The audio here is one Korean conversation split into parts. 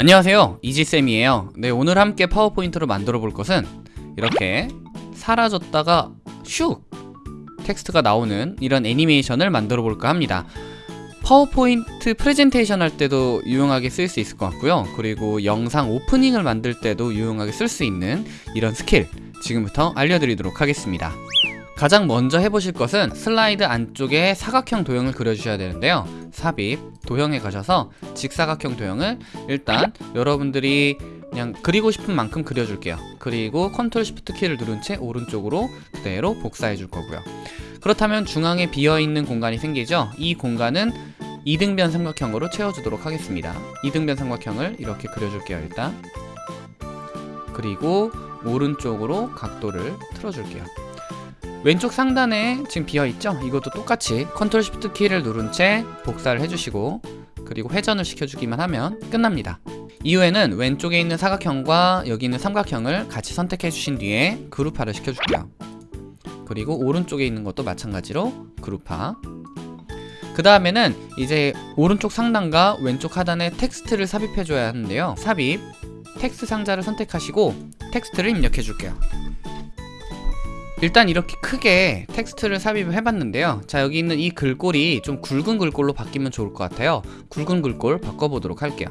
안녕하세요. 이지쌤이에요. 네 오늘 함께 파워포인트로 만들어 볼 것은 이렇게 사라졌다가 슉 텍스트가 나오는 이런 애니메이션을 만들어 볼까 합니다. 파워포인트 프레젠테이션 할 때도 유용하게 쓸 수 있을 것 같고요. 그리고 영상 오프닝을 만들 때도 유용하게 쓸 수 있는 이런 스킬 지금부터 알려드리도록 하겠습니다 가장 먼저 해보실 것은 슬라이드 안쪽에 사각형 도형을 그려주셔야 되는데요. 삽입, 도형에 가셔서 직사각형 도형을 일단 여러분들이 그냥 그리고 싶은 만큼 그려줄게요. 그리고 컨트롤 시프트 키를 누른 채 오른쪽으로 그대로 복사해 줄 거고요. 그렇다면 중앙에 비어있는 공간이 생기죠? 이 공간은 이등변 삼각형으로 채워주도록 하겠습니다. 이등변 삼각형을 이렇게 그려줄게요 일단. 그리고 오른쪽으로 각도를 틀어줄게요 왼쪽 상단에 지금 비어있죠? 이것도 똑같이 컨트롤 시프트 키를 누른 채 복사를 해주시고 그리고 회전을 시켜주기만 하면 끝납니다. 이후에는 왼쪽에 있는 사각형과 여기 있는 삼각형을 같이 선택해 주신 뒤에 그룹화를 시켜줄게요. 그리고 오른쪽에 있는 것도 마찬가지로 그룹화. 그 다음에는 이제 오른쪽 상단과 왼쪽 하단에 텍스트를 삽입해 줘야 하는데요. 삽입 텍스트 상자를 선택하시고 텍스트를 입력해 줄게요 일단 이렇게 크게 텍스트를 삽입을 해봤는데요. 자 여기 있는 이 글꼴이 좀 굵은 글꼴로 바뀌면 좋을 것 같아요. 굵은 글꼴 바꿔보도록 할게요.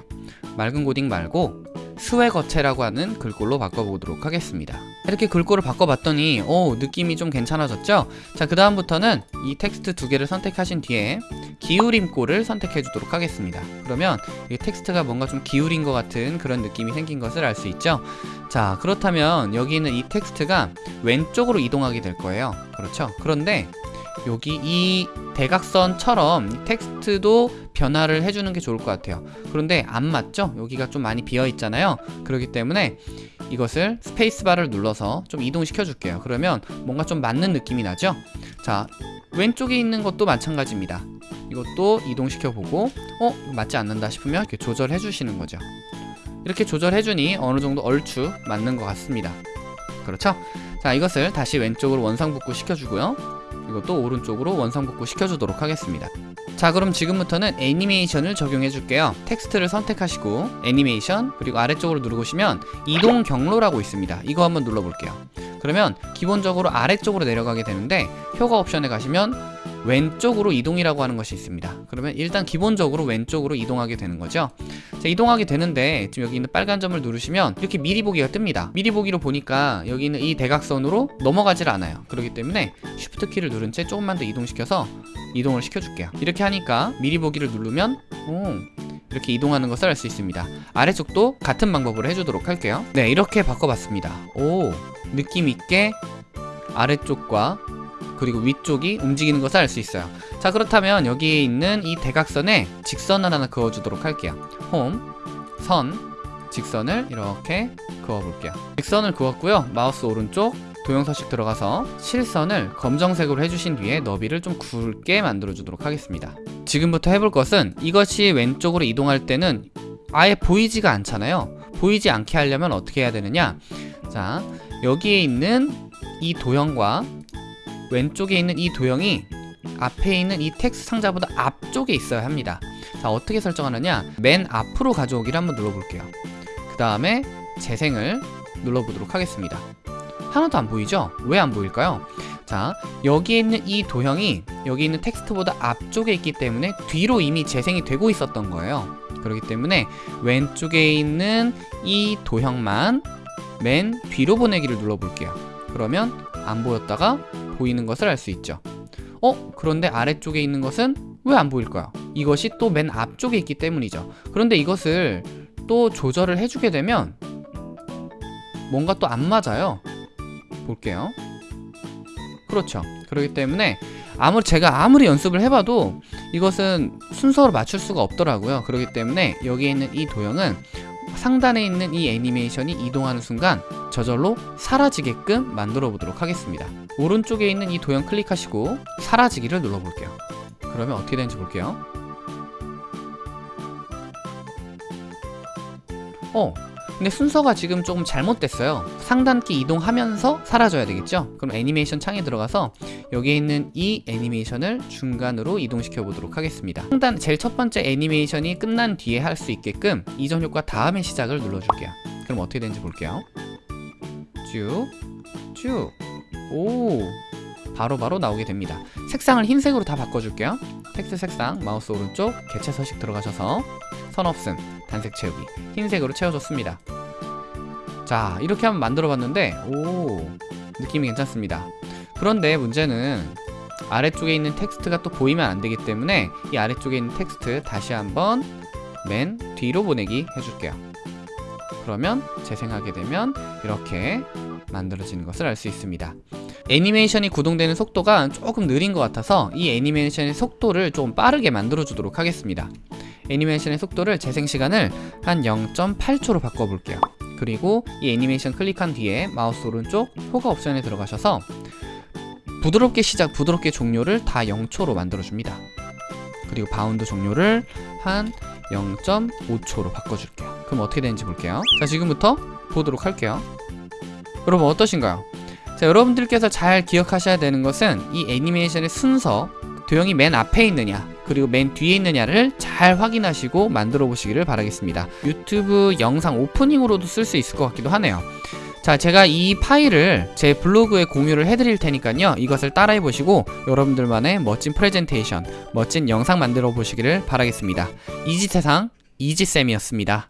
맑은 고딕 말고 스웨거체라고 하는 글꼴로 바꿔보도록 하겠습니다. 이렇게 글꼴을 바꿔봤더니 오 느낌이 좀 괜찮아졌죠? 자 그 다음부터는 이 텍스트 두 개를 선택하신 뒤에 기울임꼴을 선택해 주도록 하겠습니다. 그러면 이 텍스트가 뭔가 좀 기울인 것 같은 그런 느낌이 생긴 것을 알 수 있죠? 자 그렇다면 여기 있는 이 텍스트가 왼쪽으로 이동하게 될 거예요. 그렇죠? 그런데 여기 이 대각선처럼 텍스트도 변화를 해주는 게 좋을 것 같아요 그런데 안 맞죠? 여기가 좀 많이 비어 있잖아요 그렇기 때문에 이것을 스페이스바를 눌러서 좀 이동시켜 줄게요 그러면 뭔가 좀 맞는 느낌이 나죠? 자 왼쪽에 있는 것도 마찬가지입니다 이것도 이동시켜 보고 어? 맞지 않는다 싶으면 이렇게 조절해 주시는 거죠 이렇게 조절해 주니 어느 정도 얼추 맞는 것 같습니다 그렇죠? 자 이것을 다시 왼쪽으로 원상복구 시켜주고요 이것도 오른쪽으로 원상복구 시켜주도록 하겠습니다. 자 그럼 지금부터는 애니메이션을 적용해 줄게요. 텍스트를 선택하시고 애니메이션 그리고 아래쪽으로 누르시면 이동 경로라고 있습니다. 이거 한번 눌러볼게요. 그러면 기본적으로 아래쪽으로 내려가게 되는데 효과 옵션에 가시면 왼쪽으로 이동이라고 하는 것이 있습니다. 그러면 일단 기본적으로 왼쪽으로 이동하게 되는 거죠. 자, 이동하게 되는데 지금 여기 있는 빨간 점을 누르시면 이렇게 미리 보기가 뜹니다. 미리 보기로 보니까 여기 있는 이 대각선으로 넘어가질 않아요. 그렇기 때문에 쉬프트 키를 누른 채 조금만 더 이동시켜서 이동을 시켜줄게요. 이렇게 하니까 미리 보기를 누르면 오, 이렇게 이동하는 것을 알 수 있습니다. 아래쪽도 같은 방법으로 해주도록 할게요. 네 이렇게 바꿔봤습니다. 오 느낌있게 아래쪽과 그리고 위쪽이 움직이는 것을 알 수 있어요. 자 그렇다면 여기에 있는 이 대각선에 직선을 하나 그어주도록 할게요. 홈, 선, 직선을 이렇게 그어볼게요. 직선을 그었고요. 마우스 오른쪽 도형 서식 들어가서 실선을 검정색으로 해주신 뒤에 너비를 좀 굵게 만들어 주도록 하겠습니다. 지금부터 해볼 것은 이것이 왼쪽으로 이동할 때는 아예 보이지가 않잖아요. 보이지 않게 하려면 어떻게 해야 되느냐? 자 여기에 있는 이 도형과 왼쪽에 있는 이 도형이 앞에 있는 이 텍스트 상자보다 앞쪽에 있어야 합니다. 자 어떻게 설정하느냐? 맨 앞으로 가져오기를 한번 눌러볼게요. 그 다음에 재생을 눌러보도록 하겠습니다. 하나도 안 보이죠? 왜 안 보일까요? 자 여기에 있는 이 도형이 여기 있는 텍스트보다 앞쪽에 있기 때문에 뒤로 이미 재생이 되고 있었던 거예요. 그렇기 때문에 왼쪽에 있는 이 도형만 맨 뒤로 보내기를 눌러볼게요. 그러면 안 보였다가 보이는 것을 알 수 있죠. 어? 그런데 아래쪽에 있는 것은 왜 안 보일까요? 이것이 또 맨 앞쪽에 있기 때문이죠. 그런데 이것을 또 조절을 해주게 되면 뭔가 또 안 맞아요. 볼게요. 그렇죠. 그렇기 때문에 아무리 제가 아무리 연습을 해봐도 이것은 순서로 맞출 수가 없더라고요. 그렇기 때문에 여기에 있는 이 도형은 상단에 있는 이 애니메이션이 이동하는 순간 저절로 사라지게끔 만들어 보도록 하겠습니다. 오른쪽에 있는 이 도형 클릭하시고 사라지기를 눌러 볼게요. 그러면 어떻게 되는지 볼게요. 어 근데 순서가 지금 조금 잘못됐어요. 상단키 이동하면서 사라져야 되겠죠? 그럼 애니메이션 창에 들어가서 여기에 있는 이 애니메이션을 중간으로 이동시켜 보도록 하겠습니다. 상단 제일 첫 번째 애니메이션이 끝난 뒤에 할 수 있게끔 이전 효과 다음에 시작을 눌러줄게요. 그럼 어떻게 되는지 볼게요 쭉 쭉. 오. 바로 바로 나오게 됩니다. 색상을 흰색으로 다 바꿔줄게요. 텍스트 색상, 마우스 오른쪽, 개체 서식 들어가셔서 선 없음, 단색 채우기, 흰색으로 채워줬습니다. 자, 이렇게 한번 만들어봤는데, 오, 느낌이 괜찮습니다. 그런데 문제는 아래쪽에 있는 텍스트가 또 보이면 안 되기 때문에 이 아래쪽에 있는 텍스트 다시 한번 맨 뒤로 보내기 해줄게요. 그러면 재생하게 되면 이렇게 만들어지는 것을 알 수 있습니다. 애니메이션이 구동되는 속도가 조금 느린 것 같아서 이 애니메이션의 속도를 좀 빠르게 만들어 주도록 하겠습니다. 애니메이션의 속도를 재생 시간을 한 0.8초로 바꿔볼게요. 그리고 이 애니메이션 클릭한 뒤에 마우스 오른쪽 효과 옵션에 들어가셔서 부드럽게 시작, 부드럽게 종료를 다 0초로 만들어줍니다. 그리고 바운드 종료를 한 0.5초로 바꿔줄게요. 그럼 어떻게 되는지 볼게요. 자, 지금부터 보도록 할게요. 여러분 어떠신가요? 자, 여러분들께서 잘 기억하셔야 되는 것은 이 애니메이션의 순서, 도형이 맨 앞에 있느냐, 그리고 맨 뒤에 있느냐를 잘 확인하시고 만들어 보시기를 바라겠습니다. 유튜브 영상 오프닝으로도 쓸 수 있을 것 같기도 하네요. 자, 제가 이 파일을 제 블로그에 공유를 해드릴 테니까요. 이것을 따라해 보시고 여러분들만의 멋진 프레젠테이션, 멋진 영상 만들어 보시기를 바라겠습니다. 이지세상 이지쌤이었습니다.